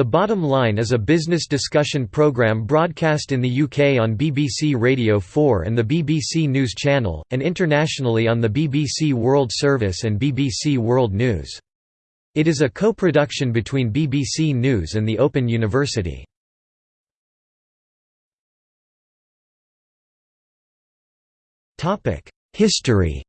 The Bottom Line is a business discussion programme broadcast in the UK on BBC Radio 4 and the BBC News Channel, and internationally on the BBC World Service and BBC World News. It is a co-production between BBC News and the Open University. History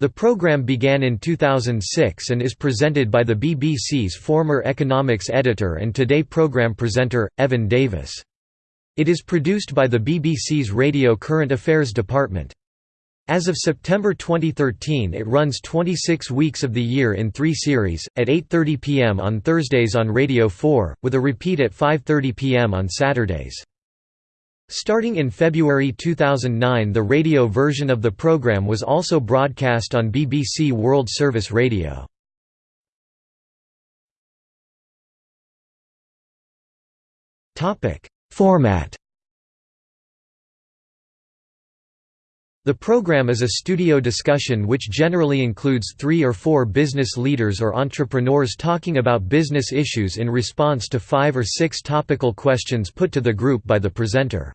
The programme began in 2006 and is presented by the BBC's former economics editor and Today programme presenter, Evan Davis. It is produced by the BBC's Radio Current Affairs department. As of September 2013 it runs 26 weeks of the year in three series, at 8.30 pm on Thursdays on Radio 4, with a repeat at 5.30 pm on Saturdays. Starting in February 2009 the radio version of the programme was also broadcast on BBC World Service Radio. Format The program is a studio discussion which generally includes three or four business leaders or entrepreneurs talking about business issues in response to five or six topical questions put to the group by the presenter.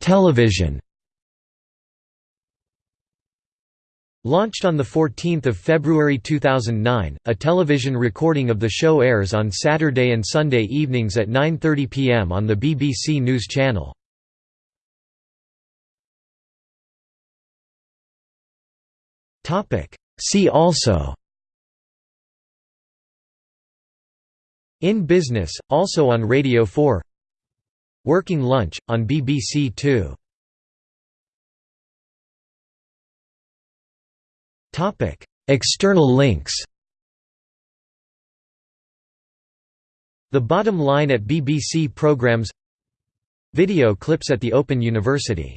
Television Launched on 14 February 2009, a television recording of the show airs on Saturday and Sunday evenings at 9.30 pm on the BBC News Channel. See also In Business, also on Radio 4 Working Lunch, on BBC Two. External links. The Bottom Line at BBC Programmes Video clips at the Open University